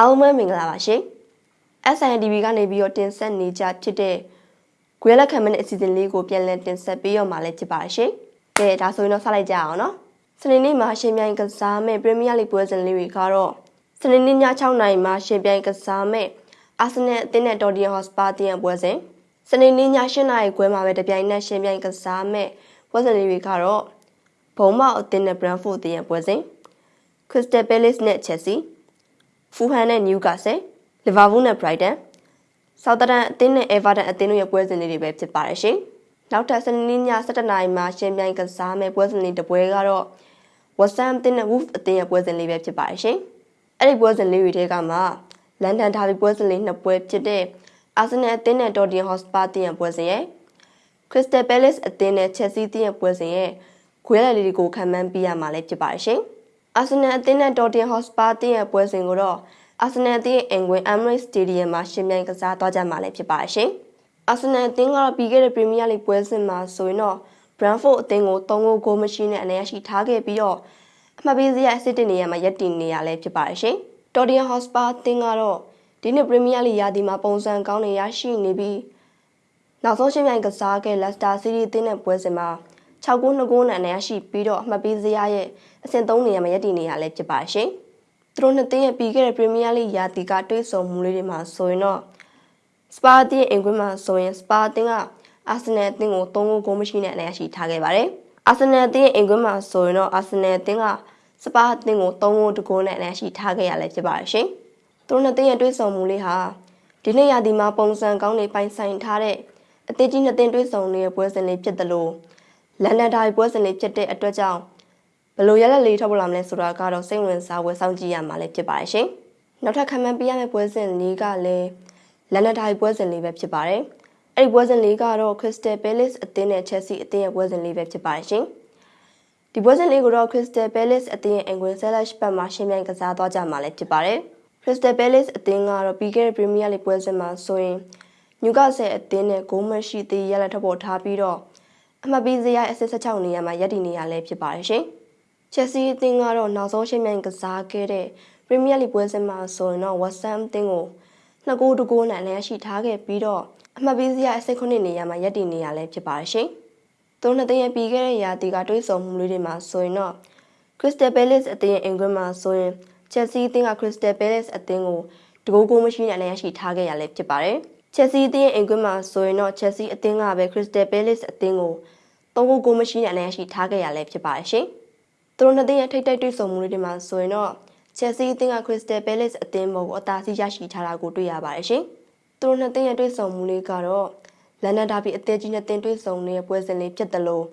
အားလုံးပဲမင်္ဂလာပါရှင် SNDB ကနေပြီးတော့တင်ဆက်နေကြဖြစ်တဲ့ဂွေးလက်ခံမတဲ့အစီအစဉ်လေးကိုပြန်လည်တင်ဆက်ပေးရမှာလည်းဖြစ်ပါရှင်ကဲဒါဆိုရင်တော့ဆက်လိုက်ကြအောင်နော်စနေနေ့မှာရှင်ပြိုင်ကစားမဲ့ပရီးမီးယားလိပွဲစဉ်လေးတွေကတော့စနေနေ့ည6နာရီမှာရှင်ပြိုင်ကစားမဲ့အာဆင်နယ်အသင်းနဲ့တော်တီယန်ဟော့စပါတင်ပွဲစဉ်စနေနေ့ည7နာရီခွဲမှာပဲတပြိုင်နက်ရှင်ပြိုင်ကစားမဲ့ပွဲစဉ်လေးတွေကတော့ဘုံမောက်အသင်းနဲ့ဘရန်ဖို့အသင်းရဲ့ပွဲစဉ်ခရစ္စတယ်ပဲလစ်နဲ့ချက်စီ ဖူဟန်နဲ့နျူကာဆယ်လီဗာပူးနဲ့ဘရိုက်တန်ဆောက်တန်အသင်းနဲ့အေဗာတန်အသင်းတို့ရဲ့ပွဲစဉ်လေးတွေပဲဖြစ်ပါတယ်ရှင်။နောက်ထပ်စနေနေ့ည7:00နာရီမှာရှင်ပြိုင်ကစားမယ့်ပွဲစဉ်လေးတစ်ပွဲကတော့ဝက်ဆမ်အသင်းနဲ့ဝူဖ်အသင်းရဲ့ပွဲစဉ်လေးပဲဖြစ်ပါတယ်ရှင်။အဲ့ဒီပွဲစဉ်လေးတွေထဲကမှလန်ဒန်ဒါဘီပွဲစဉ်လေးနှစ်ပွဲဖြစ်တဲ့အာဆင်နယ်အသင်းနဲ့တော်တင်ဟော့စပါအသင်းရဲ့ပွဲစဉ်ရဲ့ခရစ္စတယ်ပဲလစ်အသင်းနဲ့ချက်စီအသင်းရဲ့ပွဲစဉ်ရဲ့ခွဲရလေးတွေကိုခံမှန်းပြရမှာလည်းဖြစ်ပါတယ်ရှင်။ အာဆင်နယ်အသင်းနဲ့တော်တင်ဟော့စပါအသင်းရဲ့ပွဲစဉ်ကိုတော့အာဆင်နယ်အသင်းအင်ဂွင်အမ်ရိတ်စတေဒီယမ်မှာရှင်ပြိုင်ကစားသွားကြမှာလည်းဖြစ်ပါရှင်။အာဆင်နယ်အသင်းကတော့ပြီးခဲ့တဲ့ပရီးမီးယားလိပွဲစဉ်မှာဆိုရင်တော့ဘရန်ဖို့အသင်းကို3ဂိုးဂိုးမရှိနဲ့အနေရရှိထားခဲ့ပြီးတော့အမှတ်ပေးစရာအစစ်တင်နေရမှာရပ်တည်နေရလဲဖြစ်ပါရှင်။တော်တီယန်ဟော့စပါအသင်းကတော့ဒီနှစ်ပရီးမီးယားလိရာသီမှာပုံစံကောင်းနေရရှိနေပြီးနောက်ဆုံးရှင်ပြိုင်ကစားခဲ့လက်စတာစီးတီးအသင်းနဲ့ပွဲစဉ်မှာ 6ဂိုး2ဂိုးနဲ့အနေရရှိပြီးတော့အမှတ်ပေးစရာရဲ့အဆင့်3နေရာမှာရပ်တည်နေရလဲဖြစ်ပါရှင်။သူတို့နှစ်သင်းရဲ့ပြီးခဲ့တဲ့ပရီးမီးယားလိရာသီကတွေ့ဆုံမှုလေးတွေမှာဆိုရင်တော့စပါတင်အင်ကွင်းမှာဆိုရင်စပါတင်ကအာဆင်နယ်အသင်းကို3ဂိုးဂိုးမရှိနဲ့အနိုင်ရရှိထားခဲ့ပါတယ်။အာဆင်နယ်အသင်းအင်ကွင်းမှာဆိုရင်တော့အာဆင်နယ်အသင်းကစပါအသင်းကို3ဂိုးတဂိုးနဲ့အနိုင်ရရှိထားခဲ့ရလဲဖြစ်ပါတယ်ရှင်။သူတို့နှစ်သင်းရဲ့တွေ့ဆုံမှုလေးဟာဒီနေ့ရာသီမှာပုံစံကောင်းတွေပိုင်ဆိုင်ထားတဲ့အသင်းကြီးနှစ်သင်းတွေ့ဆုံနေတဲ့ပွဲစဉ်လေးဖြစ်တယ်လို့ လန်ဒန်ဒါပွဲစဉ်လေးဖြစ်တဲ့အတွက်ကြောင့်ဘလို့ရလက်လေးထုတ်ပေါ်လာမလဲဆိုတာကတော့စိတ်ဝင်စားဝယ်ဆောင်ကြည့်ရမှာလည်းဖြစ်ပါတယ်ရှင်။နောက်ထပ်ခံမှန်းပြရမယ့်ပွဲစဉ်လေးကလည်းလန်နဒိုင်ပွဲစဉ်လေးပဲဖြစ်ပါတယ်။အဲ့ဒီပွဲစဉ်လေးကတော့ Crystal Palace အသင်းနဲ့ Chelsea အသင်းရဲ့ပွဲစဉ်လေးပဲဖြစ်ပါတယ်ရှင်။ဒီပွဲစဉ်လေးကိုတော့ Crystal Palace အသင်းရဲ့အင်္ဂွင်ဆဲလက်ရှ်ပတ်မှာရှင်းပြကစားသွားကြမှာလည်းဖြစ်ပါတယ်။ Crystal Palace အသင်းကတော့ပြီးခဲ့တဲ့ Premier League ပွဲစဉ်မှာဆိုရင် Newcastle အသင်းနဲ့ဂိုးမရှိသေးရလက်ထပ်ပေါ်ထားပြီးတော့ အမှတ်ပေးစရာအဆစ်16နေရာမှာရပ်တည်နေရလဲဖြစ်ပါတယ်ရှင်။ချက်စီအသင်းကတော့နောက်ဆုံးရှင်းမြန်ကစားခဲ့တဲ့ပရီးမီးယားလိပွဲစဉ်မှာဆိုရင်တော့ဝက်ဆမ်အသင်းကိုနှစ်ဂိုးတဂိုးနဲ့လည်းရှိထားခဲ့ပြီးတော့အမှတ်ပေးစရာအစိတ်ခုနှစ်နေရာမှာရပ်တည်နေရလဲဖြစ်ပါရှင်။သူနှစ်သင်းရဲ့ပြီးခဲ့တဲ့ရာသီကတွေးဆုံမှုလေးတွေမှာဆိုရင်တော့ Crystal Palace အသင်းရဲ့အင်္ဂလန်မှာဆိုရင် Chelsea အသင်းက Crystal Palace အသင်းကိုတကိုးကိုမရှိနဲ့လည်းရှိထားခဲ့ရလဲဖြစ်ပါတယ်။ Chelsea အသင်းရဲ့အင်္ဂလန်မှာဆိုရင်တော့ Chelsea အသင်းကပဲ Crystal Palace အသင်းကိုသုံးကိုကိုမရှိနဲ့လည်းရှိထားခဲ့ရလဲဖြစ်ပါတယ်ရှင်။သူတို့နှစ်သင်းရဲ့ထိပ်တိုက်တွေ့ဆုံမှုတွေမှာဆိုရင်တော့ချက်စီအသင်းက Crystal Palace အသင်းပေါ်ကိုအသာစီးရရှိထားတာကိုတွေ့ရပါတယ်ရှင်။သူတို့နှစ်သင်းရဲ့တွေ့ဆုံမှုလေးကတော့လန်ဒန်ဒါဘီအသင်းကြီးနှစ်သင်းတွေ့ဆုံနေတဲ့ပွဲစဉ်လေးဖြစ်တယ်လို့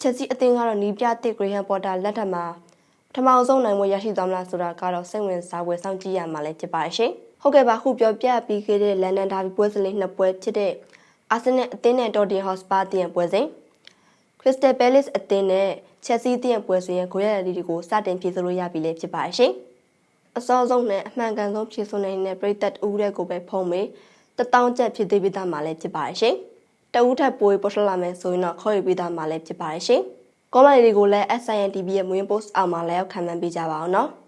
ချက်စီအသင်းကတော့နီးပြတစ်ဂရီဟန်ပေါ်တာလက်ထက်မှာပထမအဆုံးနိုင်ပွဲရရှိသွားမလားဆိုတာကတော့စိတ်ဝင်စားပွဲစောင့်ကြည့်ရမှာလည်းဖြစ်ပါတယ်ရှင်။ ဟုတ်ကဲ့ပါခုပြောပြပြီးခဲ့တဲ့လန်ဒန်ဒါဘီပွဲစဉ်လေးနှစ်ပွဲဖြစ်တဲ့အာဆင်နယ်အသင်းနဲ့တော်တင်ဟော့စပါအသင်းပွဲစဉ်ခရစ္စတယ်ပဲလစ်အသင်းနဲ့ချက်စီးတဲ့ပွဲစဉ်ရဲ့ဂိုးရည်တွေကိုစတင်ဖြည့်ဆို့လို့ရပြီလေဖြစ်ပါရှင်။အစောဆုံးနဲ့အမှန်ကန်ဆုံးဖြည့်ဆို့နိုင်တဲ့ပရိသတ်အူးတဲ့ကိုပဲဖုံးမေတထောင်ကျပ်ဖြစ်သေးပြီးသားမှလည်းဖြစ်ပါရှင်။တအူးထက်ပိုပေါ်ထွက်လာမယ်ဆိုရင်တော့ခေါ်ယူပြီးသားမှလည်းဖြစ်ပါရှင်။ကောမန့်တွေကိုလည်း SINTV ရဲ့မွေး post အောက်မှာလည်းခံမှန်းပေးကြပါအောင်နော်။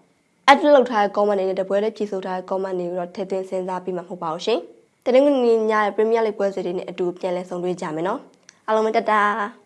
add လုပ်ထားတဲ့ comment တွေနဲ့တပွဲလေးဖြည့်ဆို့ထားတဲ့ comment တွေကိုတော့ထည့်သွင်းစဉ်းစားပြီးမှမဟုတ်ပါဘူးရှင်။တနင်္ဂနွေညရဲ့ Premier League ပွဲစဉ်တွေနဲ့အတူပြန်လည်ဆုံတွေ့ကြမယ်နော်။အားလုံးပဲတတား